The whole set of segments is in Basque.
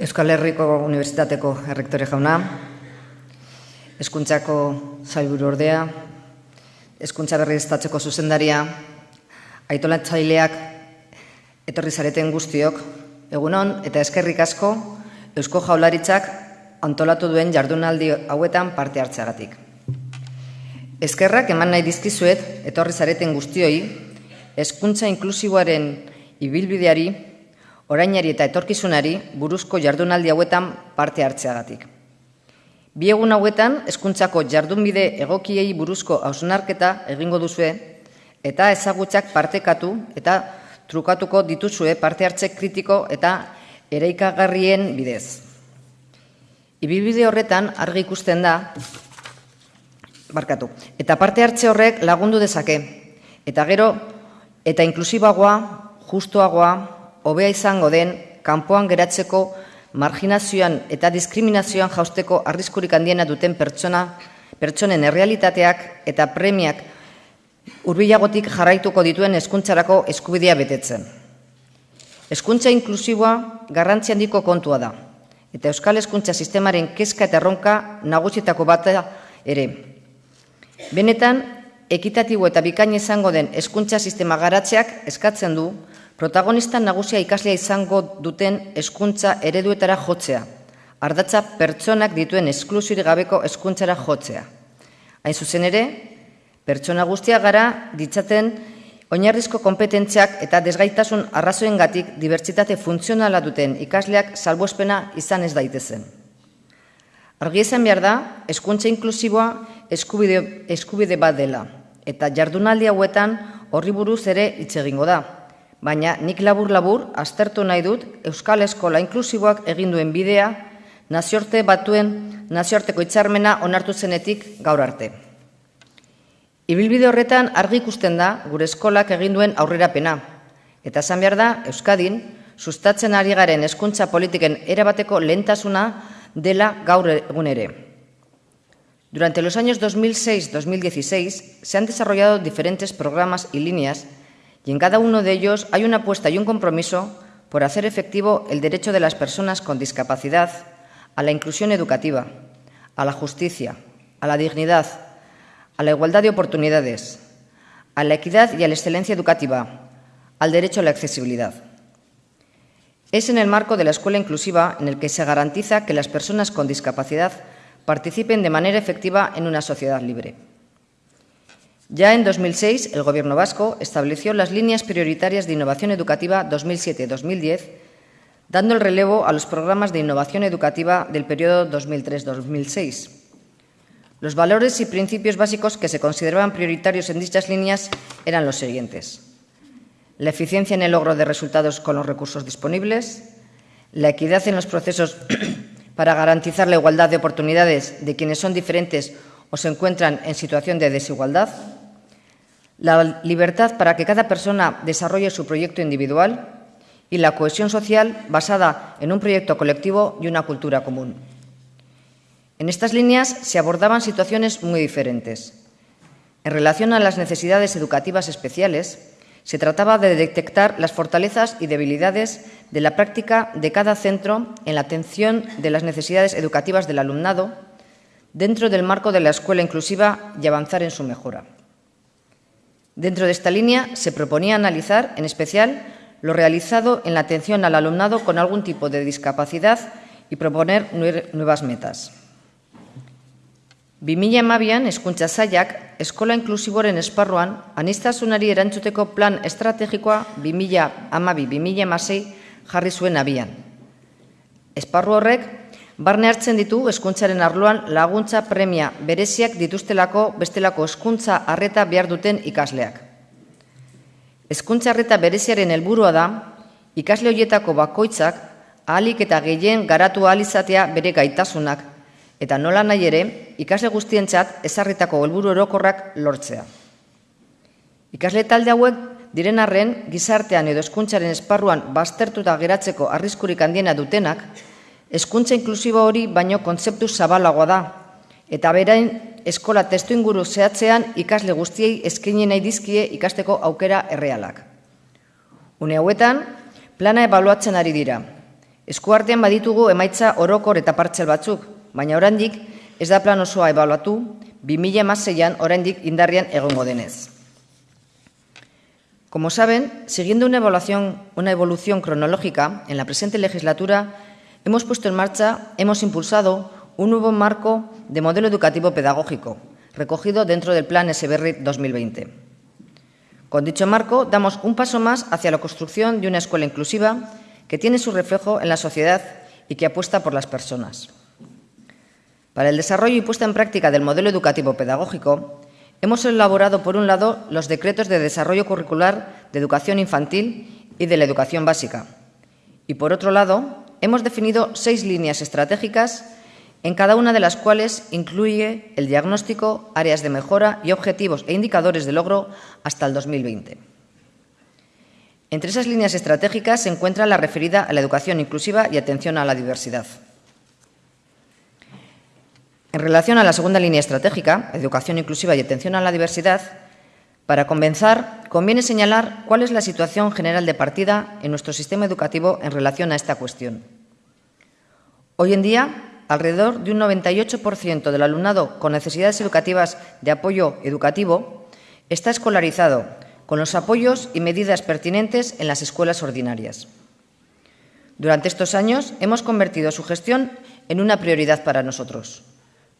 Euskal Herriko Unibertsitateko errektore jauna, Eskuntzako zailburu ordea, Eskuntza berri estatzeko zuzendaria, aitolatzaileak etorri zareten guztiok, egunon eta eskerrik asko Eusko Jaularitzak antolatu duen jardunaldi hauetan parte hartzeagatik. Eskerrak eman nahi dizkizuet etorri zareten guztioi, eskuntza inklusiboaren ibilbideari, orainari eta etorkizunari buruzko jardunaldi hauetan parte hartzeagatik. Bi egun hauetan eskuntzako jardunbide egokiei buruzko hausnarketa egingo duzue eta ezagutzak partekatu eta trukatuko dituzue parte hartze kritiko eta ereikagarrien bidez. Ibilbide horretan argi ikusten da barkatu. Eta parte hartze horrek lagundu dezake. Eta gero, eta inklusibagoa, justuagoa, hobea izango den, kanpoan geratzeko, marginazioan eta diskriminazioan jausteko arriskurik handiena duten pertsona, pertsonen errealitateak eta premiak urbilagotik jarraituko dituen eskuntzarako eskubidea betetzen. Eskuntza inklusiboa garrantzi handiko kontua da, eta Euskal Eskuntza Sistemaren kezka eta erronka nagusitako bat ere, Benetan, ekitatibo eta bikain izango den hezkuntza sistema garatzeak eskatzen du protagonista nagusia ikaslea izango duten hezkuntza ereduetara jotzea, ardatza pertsonak dituen esklusirik gabeko hezkuntzara jotzea. Hain zuzen ere, pertsona guztia gara ditzaten oinarrizko kompetentziak eta desgaitasun arrazoengatik dibertsitate funtzionala duten ikasleak salbuespena izan ez daitezen. Argi esan behar da, eskuntza inklusiboa eskubide, eskubide bat dela, eta jardunaldi hauetan horri buruz ere hitz egingo da. Baina nik labur-labur aztertu nahi dut Euskal Eskola inklusiboak egin duen bidea nazioarte batuen nazioarteko hitzarmena onartu zenetik gaur arte. Ibilbide horretan argi ikusten da gure eskolak egin duen aurrerapena, eta esan behar da Euskadin sustatzen ari garen hezkuntza politiken erabateko lehentasuna la gaur egun Durante los años 2006-2016 se han desarrollado diferentes programas y líneas y en cada uno de ellos hay una apuesta y un compromiso por hacer efectivo el derecho de las personas con discapacidad a la inclusión educativa, a la justicia, a la dignidad, a la igualdad de oportunidades, a la equidad y a la excelencia educativa, al derecho a la accesibilidad. Es en el marco de la escuela inclusiva en el que se garantiza que las personas con discapacidad participen de manera efectiva en una sociedad libre. Ya en 2006, el Gobierno vasco estableció las líneas prioritarias de innovación educativa 2007-2010, dando el relevo a los programas de innovación educativa del periodo 2003-2006. Los valores y principios básicos que se consideraban prioritarios en dichas líneas eran los siguientes la eficiencia en el logro de resultados con los recursos disponibles, la equidad en los procesos para garantizar la igualdad de oportunidades de quienes son diferentes o se encuentran en situación de desigualdad, la libertad para que cada persona desarrolle su proyecto individual y la cohesión social basada en un proyecto colectivo y una cultura común. En estas líneas se abordaban situaciones muy diferentes. En relación a las necesidades educativas especiales, se trataba de detectar las fortalezas y debilidades de la práctica de cada centro en la atención de las necesidades educativas del alumnado dentro del marco de la escuela inclusiva y avanzar en su mejora. Dentro de esta línea se proponía analizar, en especial, lo realizado en la atención al alumnado con algún tipo de discapacidad y proponer nuevas metas. Bimila emabian, eskuntza zaiak, eskola inklusiboren esparruan, anistasunari erantzuteko plan estrategikoa bimila amabi, bimila emasei jarri zuen abian. Esparru horrek, barne hartzen ditu eskuntzaren arloan laguntza premia bereziak dituztelako bestelako eskuntza arreta behar duten ikasleak. Eskuntza arreta bereziaren helburua da, ikasle horietako bakoitzak ahalik eta gehien garatu ahalizatea bere gaitasunak eta nola nahi ere, ikasle guztientzat ezarritako helburu orokorrak lortzea. Ikasle talde hauek diren arren gizartean edo eskuntzaren esparruan baztertuta geratzeko arriskurik handiena dutenak, eskuntza inklusibo hori baino kontzeptu zabalagoa da, eta berain eskola testu inguru zehatzean ikasle guztiei eskaini nahi dizkie ikasteko aukera errealak. Une hauetan, plana ebaluatzen ari dira, Eskuartean baditugu emaitza orokor eta partxel batzuk, baina oraindik ez da plan osoa ebaluatu, 2006an oraindik indarrian egongo denez. Como saben, siguiendo una evaluación, una evolución cronológica, en la presente legislatura hemos puesto en marcha, hemos impulsado un nuevo marco de modelo educativo pedagógico, recogido dentro del Plan SBR 2020. Con dicho marco, damos un paso más hacia la construcción de una escuela inclusiva que tiene su reflejo en la sociedad y que apuesta por las personas. Para el desarrollo y puesta en práctica del modelo educativo pedagógico, hemos elaborado, por un lado, los decretos de desarrollo curricular de educación infantil y de la educación básica. Y, por otro lado, hemos definido seis líneas estratégicas en cada una de las cuales incluye el diagnóstico, áreas de mejora y objetivos e indicadores de logro hasta el 2020. Entre esas líneas estratégicas se encuentra la referida a la educación inclusiva y atención a la diversidad. En relación a la segunda línea estratégica, educación inclusiva y atención a la diversidad, para comenzar, conviene señalar cuál es la situación general de partida en nuestro sistema educativo en relación a esta cuestión. Hoy en día, alrededor de un 98% del alumnado con necesidades educativas de apoyo educativo está escolarizado con los apoyos y medidas pertinentes en las escuelas ordinarias. Durante estos años hemos convertido su gestión en una prioridad para nosotros.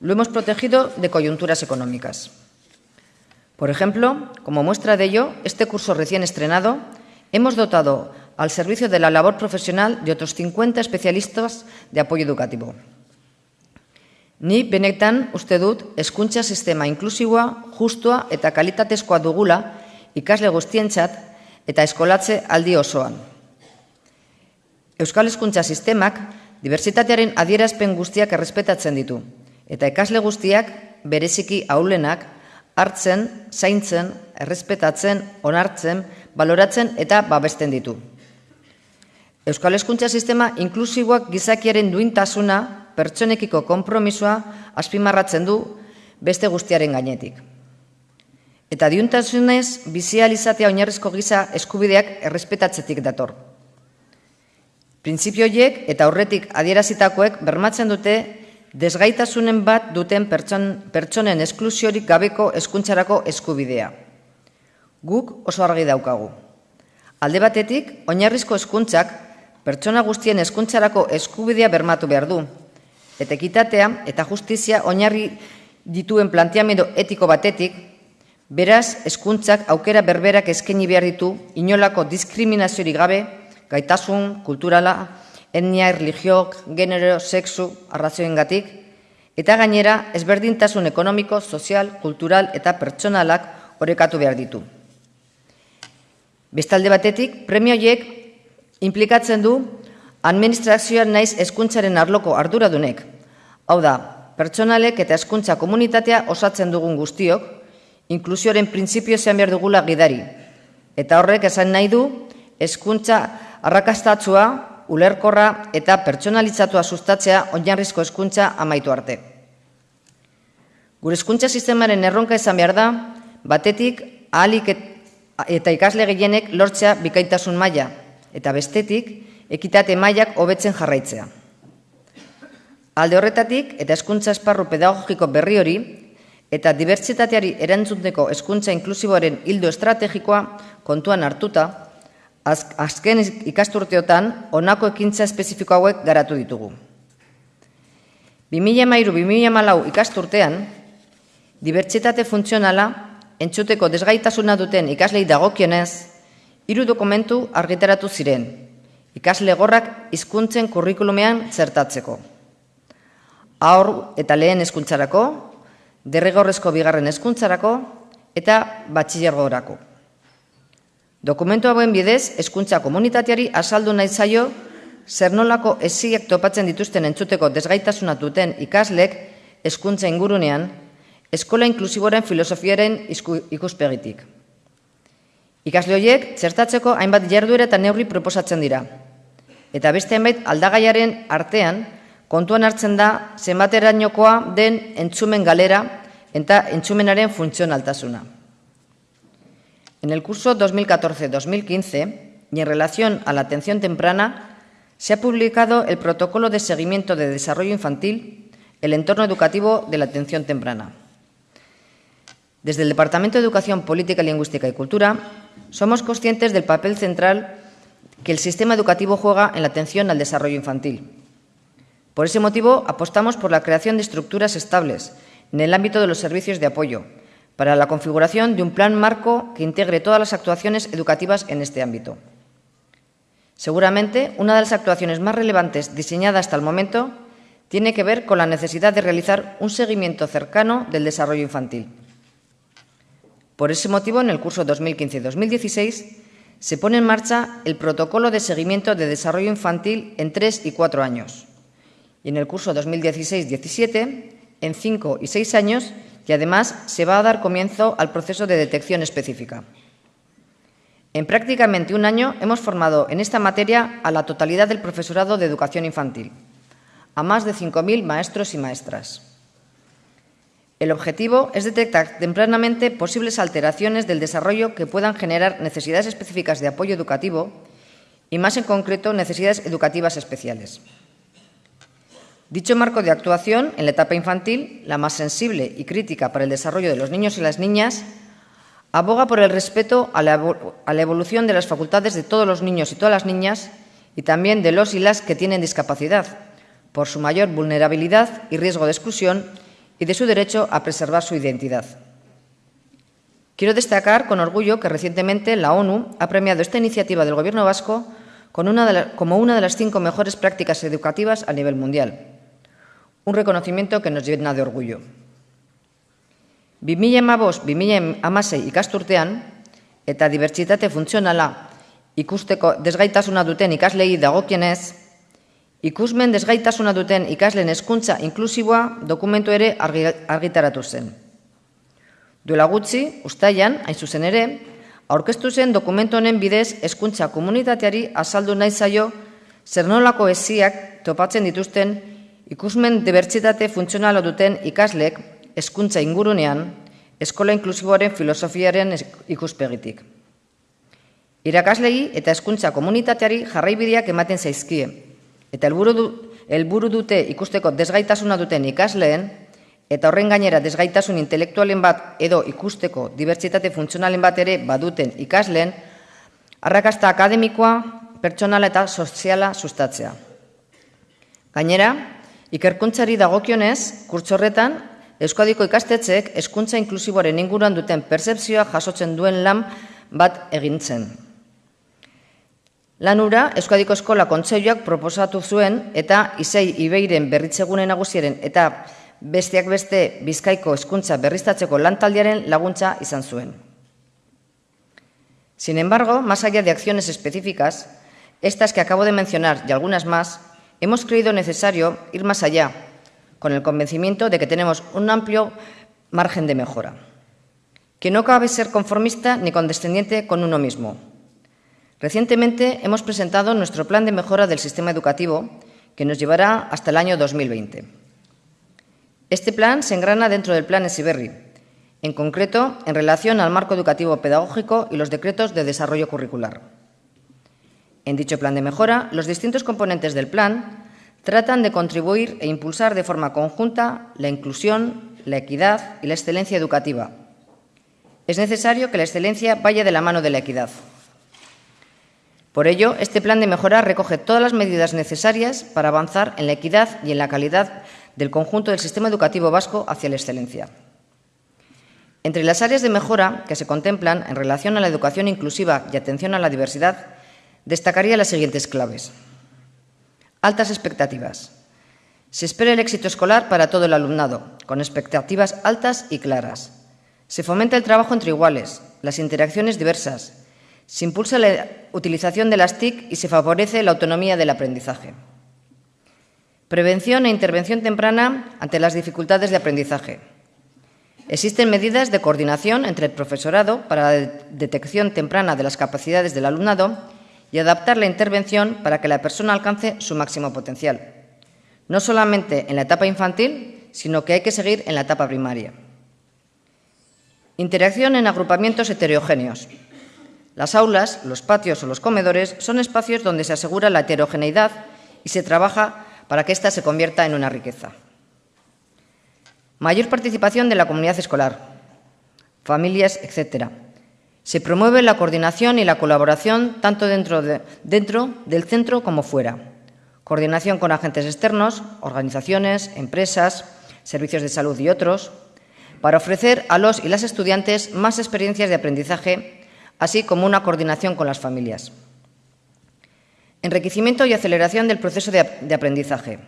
Lo hemos protegido de coyunturas económicas. Por ejemplo, como muestra de ello, este curso recién estrenado, hemos dotado al servicio de la labor profesional de otros 50 especialistas de apoyo educativo. Ni benetan uste dut hezkuntza sistema inklusiboa, justua eta kalitatezkoa dugula ikasle guztientzat eta eskolatze aldi osoan. Euskal Hezkuntza Sistemak diversitatearen adierazpen guztiak errespetatzen ditu eta ikasle guztiak bereziki aulenak hartzen, zaintzen, errespetatzen, onartzen, baloratzen eta babesten ditu. Euskal Hezkuntza Sistema inklusiboak gizakiaren duintasuna, pertsonekiko konpromisoa azpimarratzen du beste guztiaren gainetik. Eta diuntasunez, bizializatea oinarrizko giza eskubideak errespetatzetik dator. Printzipioiek eta horretik adierazitakoek bermatzen dute desgaitasunen bat duten pertson, pertsonen esklusiorik gabeko eskuntzarako eskubidea. Guk oso argi daukagu. Alde batetik, oinarrizko eskuntzak pertsona guztien eskuntzarako eskubidea bermatu behar du. Eta ekitatea eta justizia oinarri dituen planteamendu etiko batetik, Beraz, hezkuntzak aukera berberak eskaini behar ditu inolako diskriminaziorik gabe, gaitasun, kulturala, etnia, religiok, genero, sexu, arrazioengatik, eta gainera ezberdintasun ekonomiko, sozial, kultural eta pertsonalak orekatu behar ditu. Bestalde batetik, premioiek implikatzen du administrazioan naiz hezkuntzaren arloko arduradunek. Hau da, pertsonalek eta hezkuntza komunitatea osatzen dugun guztiok, inklusioaren printzipio zean behar dugula gidari. Eta horrek esan nahi du, hezkuntza arrakastatzua, ulerkorra eta pertsonalitzatua sustatzea oinarrizko hezkuntza amaitu arte. Gure hezkuntza sistemaren erronka esan behar da, batetik ahalik eta ikasle gehienek lortzea bikaitasun maila eta bestetik ekitate mailak hobetzen jarraitzea. Alde horretatik eta hezkuntza esparru pedagogiko berri hori eta dibertsitateari erantzuteko hezkuntza inklusiboaren hildo estrategikoa kontuan hartuta, azken ikasturteotan honako ekintza espezifiko hauek garatu ditugu. 2013-2014 ikasturtean, dibertsitate funtzionala entzuteko desgaitasuna duten ikaslei dagokionez, hiru dokumentu argitaratu ziren, ikasle gorrak hizkuntzen kurrikulumean zertatzeko. Aur eta lehen hezkuntzarako, derregorrezko bigarren hezkuntzarako eta batxilergorako. Dokumentu hauen bidez, hezkuntza komunitateari azaldu nahi zaio zer nolako esiak topatzen dituzten entzuteko desgaitasuna duten ikaslek hezkuntza ingurunean, eskola inklusiboren filosofiaren ikuspegitik. Ikasle horiek zertatzeko hainbat jarduera eta neurri proposatzen dira. Eta beste hainbat aldagaiaren artean, kontuan hartzen da zenbaterainokoa den entzumen galera eta entzumenaren funtzionaltasuna. En el curso 2014-2015, y en relación a la atención temprana, se ha publicado el Protocolo de Seguimiento de Desarrollo Infantil, el entorno educativo de la atención temprana. Desde el Departamento de Educación, Política, Lingüística y Cultura somos conscientes del papel central que el sistema educativo juega en la atención al desarrollo infantil. Por ese motivo, apostamos por la creación de estructuras estables en el ámbito de los servicios de apoyo, para la configuración de un plan marco que integre todas las actuaciones educativas en este ámbito. Seguramente, una de las actuaciones más relevantes diseñadas hasta el momento tiene que ver con la necesidad de realizar un seguimiento cercano del desarrollo infantil. Por ese motivo, en el curso 2015-2016 se pone en marcha el protocolo de seguimiento de desarrollo infantil en tres y cuatro años. Y en el curso 2016-17, en cinco y seis años, y además se va a dar comienzo al proceso de detección específica. En prácticamente un año hemos formado en esta materia a la totalidad del profesorado de educación infantil, a más de 5.000 maestros y maestras. El objetivo es detectar tempranamente posibles alteraciones del desarrollo que puedan generar necesidades específicas de apoyo educativo y, más en concreto, necesidades educativas especiales. Dicho marco de actuación en la etapa infantil, la más sensible y crítica para el desarrollo de los niños y las niñas, Aboga por el respeto a la, evolución de las facultades de todos los niños y todas las niñas y también de los y las que tienen discapacidad, por su mayor vulnerabilidad y riesgo de exclusión y de su derecho a preservar su identidad. Quiero destacar con orgullo que recientemente la ONU ha premiado esta iniciativa del Gobierno vasco como una de las cinco mejores prácticas educativas a nivel mundial, un reconocimiento que nos llena de orgullo. 2015-2016 ikasturtean eta dibertsitate funtzionala ikusteko desgaitasuna duten ikaslei dagokienez, ikusmen desgaitasuna duten ikasleen hezkuntza inklusiboa dokumentu ere argitaratu zen. Duela gutxi, ustaian, hain zuzen ere, aurkeztu zen dokumentu honen bidez hezkuntza komunitateari azaldu nahi zaio zer nolako esiak topatzen dituzten ikusmen dibertsitate funtzionala duten ikaslek hezkuntza ingurunean, eskola inklusiboaren filosofiaren ikuspegitik. Irakaslegi eta hezkuntza komunitateari jarraibideak ematen zaizkie, eta helburu du, helburu dute ikusteko desgaitasuna duten ikasleen, eta horren gainera desgaitasun intelektualen bat edo ikusteko dibertsitate funtzionalen bat ere baduten ikasleen, arrakasta akademikoa, pertsonala eta soziala sustatzea. Gainera, ikerkuntzari dagokionez, kurtsorretan, Euskadiko ikastetxeek hezkuntza inklusiboaren inguruan duten percepzioa jasotzen duen lan bat egintzen. Lanura, Euskadiko Eskola Kontseiluak proposatu zuen eta Isei Ibeiren berritzegune nagusiaren eta besteak beste Bizkaiko hezkuntza berriztatzeko lantaldiaren laguntza izan zuen. Sin embargo, más allá de acciones específicas, estas que acabo de mencionar y algunas más, hemos creído necesario ir más allá con el convencimiento de que tenemos un amplio margen de mejora, que no cabe ser conformista ni condescendiente con uno mismo. Recientemente hemos presentado nuestro plan de mejora del sistema educativo, que nos llevará hasta el año 2020. Este plan se engrana dentro del plan ESIBERRI, en concreto en relación al marco educativo pedagógico y los decretos de desarrollo curricular. En dicho plan de mejora, los distintos componentes del plan tratan de contribuir e impulsar de forma conjunta la inclusión, la equidad y la excelencia educativa. Es necesario que la excelencia vaya de la mano de la equidad. Por ello, este plan de mejora recoge todas las medidas necesarias para avanzar en la equidad y en la calidad del conjunto del sistema educativo vasco hacia la excelencia. Entre las áreas de mejora que se contemplan en relación a la educación inclusiva y atención a la diversidad, destacaría las siguientes claves. Altas expectativas. Se espera el éxito escolar para todo el alumnado, con expectativas altas y claras. Se fomenta el trabajo entre iguales, las interacciones diversas. Se impulsa la utilización de las TIC y se favorece la autonomía del aprendizaje. Prevención e intervención temprana ante las dificultades de aprendizaje. Existen medidas de coordinación entre el profesorado para la detección temprana de las capacidades del alumnado y adaptar la intervención para que la persona alcance su máximo potencial, no solamente en la etapa infantil, sino que hay que seguir en la etapa primaria. Interacción en agrupamientos heterogéneos. Las aulas, los patios o los comedores son espacios donde se asegura la heterogeneidad y se trabaja para que ésta se convierta en una riqueza. Mayor participación de la comunidad escolar, familias, etc. Se promueve la coordinación y la colaboración tanto dentro, del centro como fuera. Coordinación con agentes externos, organizaciones, empresas, servicios de salud y otros, para ofrecer a los y las estudiantes más experiencias de aprendizaje, así como una coordinación con las familias. Enriquecimiento y aceleración del proceso de, aprendizaje.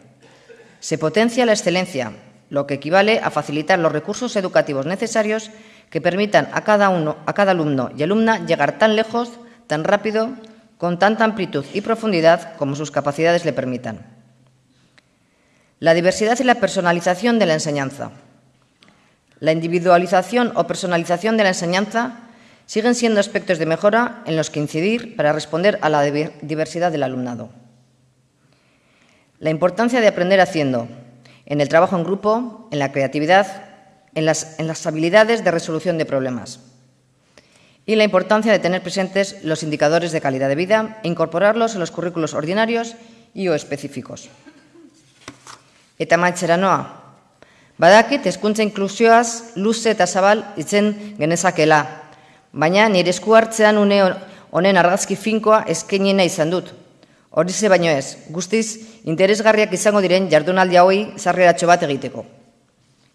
Se potencia la excelencia, lo que equivale a facilitar los recursos educativos necesarios que permitan a cada, uno, a cada alumno y alumna llegar tan lejos, tan rápido, con tanta amplitud y profundidad como sus capacidades le permitan. La diversidad y la personalización de la enseñanza. La individualización o personalización de la enseñanza siguen siendo aspectos de mejora en los que incidir para responder a la diversidad del alumnado. La importancia de aprender haciendo, en el trabajo en grupo, en la creatividad, en las, en las habilidades de resolución de problemas. Y la importancia de tener presentes los indicadores de calidad de vida e incorporarlos en los currículos ordinarios y o específicos. Eta maitzera noa, Badakit hezkuntza inklusioaz luze eta zabal itzen genezakela, baina nire esku hartzean une honen argazki finkoa eskenina izan dut. Hori ze baino ez, guztiz interesgarriak izango diren jardunaldi hauei zarreratxo bat egiteko.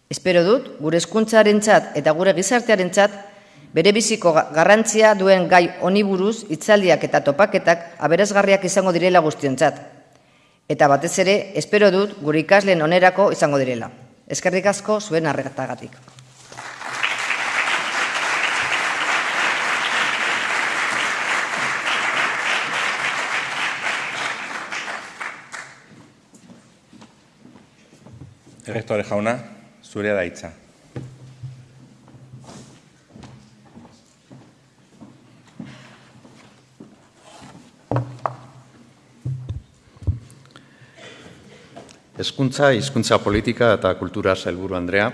Espero dut, gure eskuntzaren txat eta gure gizartearen txat, bere biziko garrantzia duen gai honi buruz itzaldiak eta topaketak aberazgarriak izango direla guztion txat. Eta batez ere, espero dut, gure ikasleen onerako izango direla. Eskerrik asko zuen arregatagatik. Errektore jauna, zurea da hitza. Hezkuntza, hizkuntza politika eta kultura sailburu Andrea,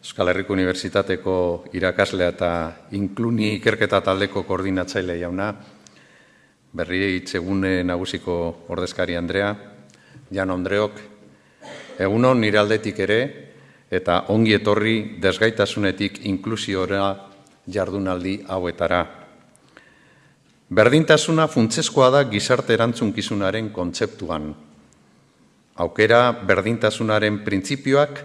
Euskal Herriko Unibertsitateko irakaslea eta inkluni ikerketa taldeko koordinatzaile jauna, berri itzegune nagusiko ordezkari Andrea, Jan Ondreok, egunon nire aldetik ere, eta ongi etorri desgaitasunetik inklusiora jardunaldi hauetara. Berdintasuna funtzeskoa da gizarte erantzunkizunaren kontzeptuan, aukera berdintasunaren printzipioak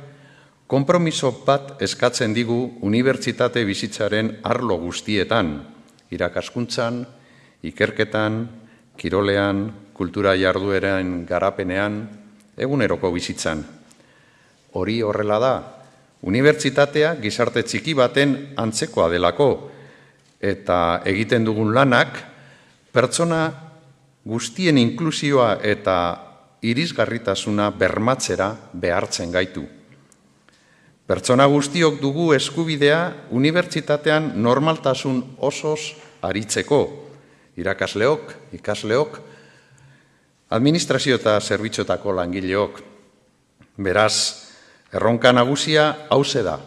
konpromiso bat eskatzen digu unibertsitate bizitzaren arlo guztietan, irakaskuntzan, ikerketan, kirolean, kultura jardueran garapenean, eguneroko bizitzan. Hori horrela da, unibertsitatea gizarte txiki baten antzekoa delako, eta egiten dugun lanak, pertsona guztien inklusioa eta irisgarritasuna bermatzera behartzen gaitu. Pertsona guztiok dugu eskubidea unibertsitatean normaltasun osoz aritzeko, irakasleok, ikasleok, administrazio eta zerbitzotako langileok. Beraz, erronka nagusia hause da.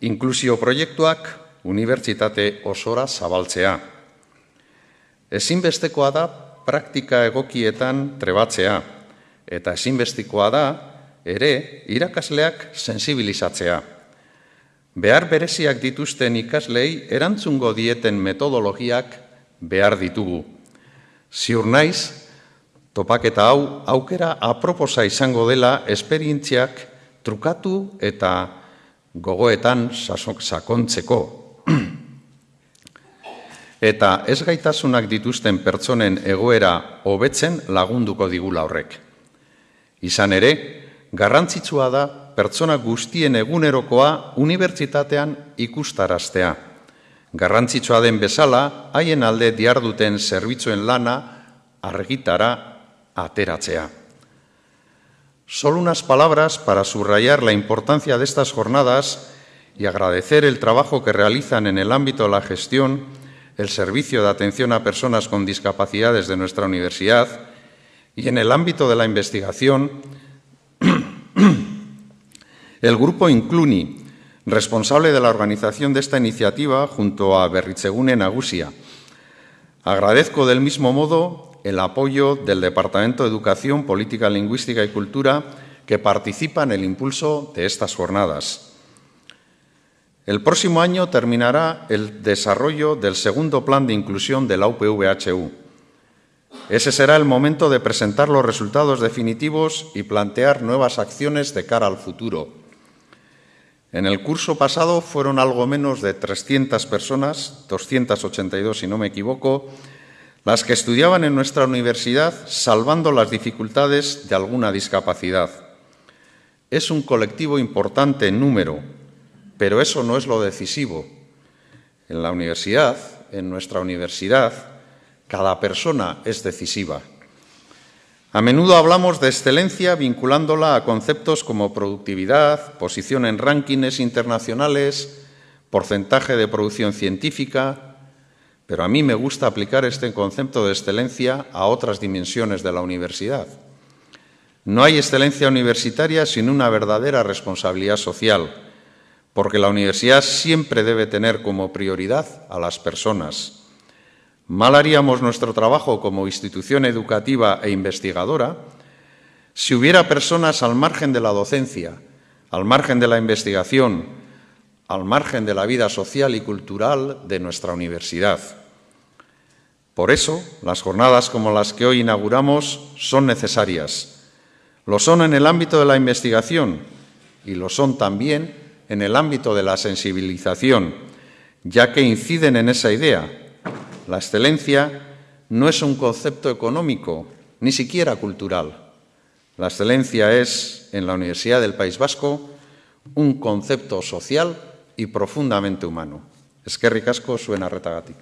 Inklusio proiektuak unibertsitate osora zabaltzea. Ezinbestekoa da praktika egokietan trebatzea, eta ezinbestikoa da, ere, irakasleak sensibilizatzea. Behar bereziak dituzten ikaslei erantzungo dieten metodologiak behar ditugu. Ziur naiz, topaketa hau aukera aproposa izango dela esperientziak trukatu eta gogoetan sakontzeko eta ez gaitasunak dituzten pertsonen egoera hobetzen lagunduko digula horrek. Izan ere, garrantzitsua da pertsona guztien egunerokoa unibertsitatean ikustaraztea. Garrantzitsua den bezala, haien alde diarduten zerbitzuen lana argitara ateratzea. Solo unas palabras para subrayar la importancia de estas jornadas y agradecer el trabajo que realizan en el ámbito de la gestión el servicio de atención a personas con discapacidades de nuestra universidad y en el ámbito de la investigación, el grupo Incluni, responsable de la organización de esta iniciativa junto a Berritzegune Nagusia. Agradezco del mismo modo el apoyo del Departamento de Educación, Política Lingüística y Cultura que participa en el impulso de estas jornadas. El próximo año terminará el desarrollo del segundo plan de inclusión de la UPVHU. Ese será el momento de presentar los resultados definitivos y plantear nuevas acciones de cara al futuro. En el curso pasado fueron algo menos de 300 personas, 282 si no me equivoco, las que estudiaban en nuestra universidad salvando las dificultades de alguna discapacidad. Es un colectivo importante en número, pero eso no es lo decisivo. En la universidad, en nuestra universidad, cada persona es decisiva. A menudo hablamos de excelencia vinculándola a conceptos como productividad, posición en rankings internacionales, porcentaje de producción científica, pero a mí me gusta aplicar este concepto de excelencia a otras dimensiones de la universidad. No hay excelencia universitaria sin una verdadera responsabilidad social, porque la universidad siempre debe tener como prioridad a las personas. Mal haríamos nuestro trabajo como institución educativa e investigadora si hubiera personas al margen de la docencia, al margen de la investigación, al margen de la vida social y cultural de nuestra universidad. Por eso, las jornadas como las que hoy inauguramos son necesarias lo son en el ámbito de la investigación y lo son también en el ámbito de la sensibilización, ya que inciden en esa idea. La excelencia no es un concepto económico, ni siquiera cultural. La excelencia es, en la Universidad del País Vasco, un concepto social y profundamente humano. Es que ricasco suena retagatic.